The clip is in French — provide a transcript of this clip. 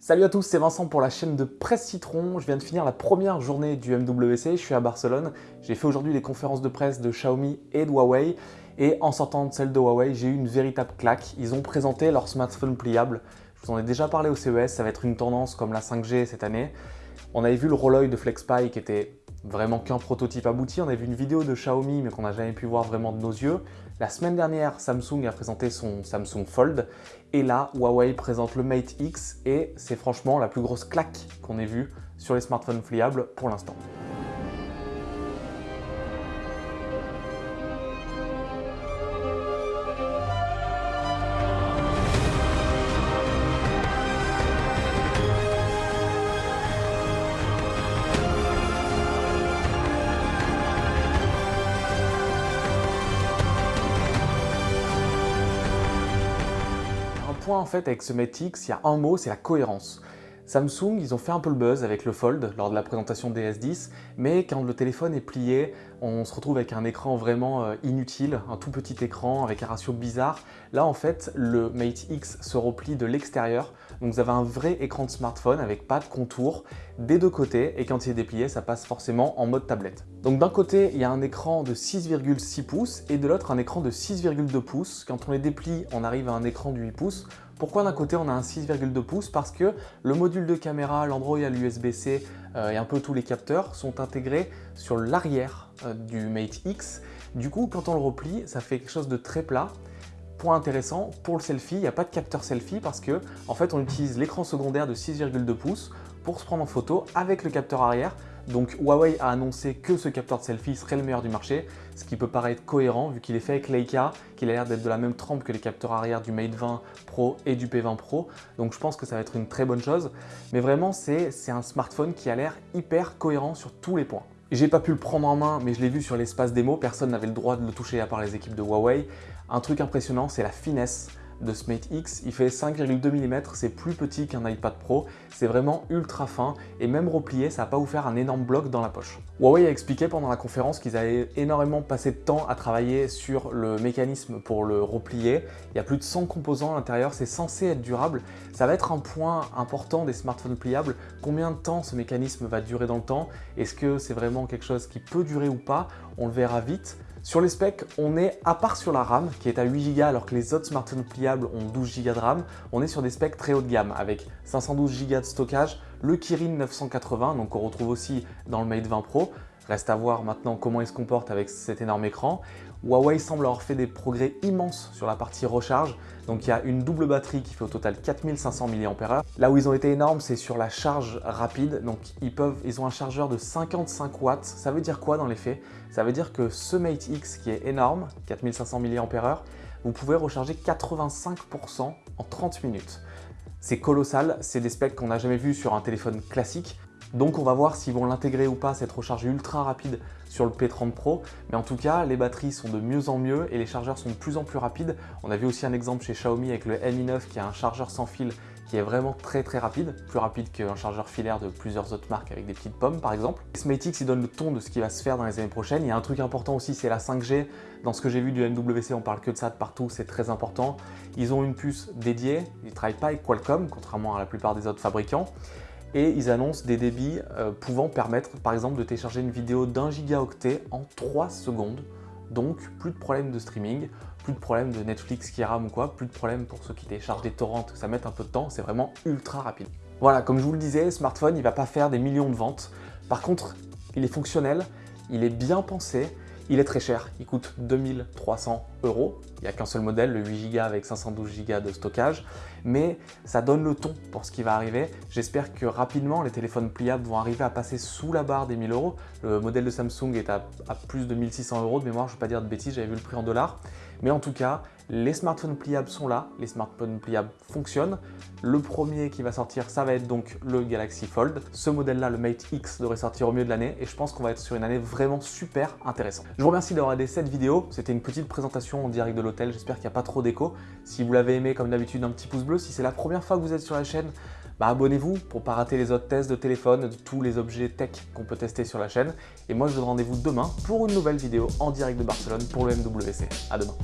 Salut à tous, c'est Vincent pour la chaîne de Presse Citron. Je viens de finir la première journée du MWC, je suis à Barcelone. J'ai fait aujourd'hui les conférences de presse de Xiaomi et de Huawei. Et en sortant de celle de Huawei, j'ai eu une véritable claque. Ils ont présenté leur smartphone pliable. Je vous en ai déjà parlé au CES, ça va être une tendance comme la 5G cette année. On avait vu le Rolloy de FlexPy qui était vraiment qu'un prototype abouti. On avait vu une vidéo de Xiaomi mais qu'on n'a jamais pu voir vraiment de nos yeux. La semaine dernière, Samsung a présenté son Samsung Fold et là, Huawei présente le Mate X et c'est franchement la plus grosse claque qu'on ait vue sur les smartphones pliables pour l'instant. En fait avec ce Mate X, il y a un mot, c'est la cohérence. Samsung, ils ont fait un peu le buzz avec le Fold lors de la présentation des S10, mais quand le téléphone est plié, on se retrouve avec un écran vraiment euh, inutile, un tout petit écran avec un ratio bizarre. Là, en fait, le Mate X se replie de l'extérieur, donc vous avez un vrai écran de smartphone avec pas de contour des deux côtés, et quand il est déplié, ça passe forcément en mode tablette. Donc d'un côté, il y a un écran de 6,6 pouces, et de l'autre, un écran de 6,2 pouces. Quand on les déplie, on arrive à un écran de 8 pouces. Pourquoi d'un côté on a un 6,2 pouces? Parce que le module de caméra, l'Android l'USB-C euh, et un peu tous les capteurs sont intégrés sur l'arrière euh, du Mate X. Du coup, quand on le replie, ça fait quelque chose de très plat. Point intéressant, pour le selfie, il n'y a pas de capteur selfie parce que en fait on utilise l'écran secondaire de 6,2 pouces pour se prendre en photo avec le capteur arrière donc Huawei a annoncé que ce capteur de selfie serait le meilleur du marché, ce qui peut paraître cohérent vu qu'il est fait avec Leica, qu'il a l'air d'être de la même trempe que les capteurs arrière du Mate 20 Pro et du P20 Pro. Donc je pense que ça va être une très bonne chose. Mais vraiment, c'est un smartphone qui a l'air hyper cohérent sur tous les points. J'ai pas pu le prendre en main, mais je l'ai vu sur l'espace démo, personne n'avait le droit de le toucher à part les équipes de Huawei. Un truc impressionnant, c'est la finesse de ce Mate X. Il fait 5,2 mm, c'est plus petit qu'un iPad Pro, c'est vraiment ultra fin et même replié, ça va pas vous faire un énorme bloc dans la poche. Huawei a expliqué pendant la conférence qu'ils avaient énormément passé de temps à travailler sur le mécanisme pour le replier. Il y a plus de 100 composants à l'intérieur, c'est censé être durable. Ça va être un point important des smartphones pliables. Combien de temps ce mécanisme va durer dans le temps? Est-ce que c'est vraiment quelque chose qui peut durer ou pas? On le verra vite. Sur les specs, on est, à part sur la RAM, qui est à 8 Go alors que les autres smartphones pliables ont 12 Go de RAM, on est sur des specs très haut de gamme avec 512 Go de stockage, le Kirin 980, donc on retrouve aussi dans le Mate 20 Pro, Reste à voir maintenant comment il se comporte avec cet énorme écran. Huawei semble avoir fait des progrès immenses sur la partie recharge. Donc il y a une double batterie qui fait au total 4500 mAh. Là où ils ont été énormes, c'est sur la charge rapide. Donc ils, peuvent, ils ont un chargeur de 55 watts. Ça veut dire quoi dans les faits? Ça veut dire que ce Mate X qui est énorme, 4500 mAh, vous pouvez recharger 85% en 30 minutes. C'est colossal, c'est des specs qu'on n'a jamais vu sur un téléphone classique. Donc on va voir s'ils vont l'intégrer ou pas, cette recharge ultra rapide sur le P30 Pro. Mais en tout cas, les batteries sont de mieux en mieux et les chargeurs sont de plus en plus rapides. On a vu aussi un exemple chez Xiaomi avec le Mi 9 qui a un chargeur sans fil qui est vraiment très très rapide, plus rapide qu'un chargeur filaire de plusieurs autres marques avec des petites pommes par exemple. Il donne le ton de ce qui va se faire dans les années prochaines. Il y a un truc important aussi, c'est la 5G. Dans ce que j'ai vu du MWC, on parle que de ça de partout, c'est très important. Ils ont une puce dédiée, ils ne travaillent pas avec Qualcomm, contrairement à la plupart des autres fabricants et ils annoncent des débits euh, pouvant permettre par exemple de télécharger une vidéo d'un gigaoctet en 3 secondes. Donc plus de problème de streaming, plus de problème de Netflix qui rame ou quoi, plus de problème pour ceux qui téléchargent des torrents, ça met un peu de temps, c'est vraiment ultra rapide. Voilà, comme je vous le disais, le smartphone, il va pas faire des millions de ventes. Par contre, il est fonctionnel, il est bien pensé, il est très cher, il coûte 2300 euros. Il n'y a qu'un seul modèle, le 8 Go avec 512 Go de stockage, mais ça donne le ton pour ce qui va arriver. J'espère que rapidement, les téléphones pliables vont arriver à passer sous la barre des 1000 euros. Le modèle de Samsung est à, plus de 1600 euros de mémoire, je ne vais pas dire de bêtises, j'avais vu le prix en dollars. Mais en tout cas, les smartphones pliables sont là, les smartphones pliables fonctionnent. Le premier qui va sortir, ça va être donc le Galaxy Fold. Ce modèle-là, le Mate X, devrait sortir au milieu de l'année et je pense qu'on va être sur une année vraiment super intéressante. Je vous remercie d'avoir regardé cette vidéo. C'était une petite présentation en direct de l'hôtel. J'espère qu'il n'y a pas trop d'écho. Si vous l'avez aimé, comme d'habitude, un petit pouce bleu. Si c'est la première fois que vous êtes sur la chaîne, bah abonnez-vous pour ne pas rater les autres tests de téléphone, de tous les objets tech qu'on peut tester sur la chaîne. Et moi, je vous donne rendez-vous demain pour une nouvelle vidéo en direct de Barcelone pour le MWC. À demain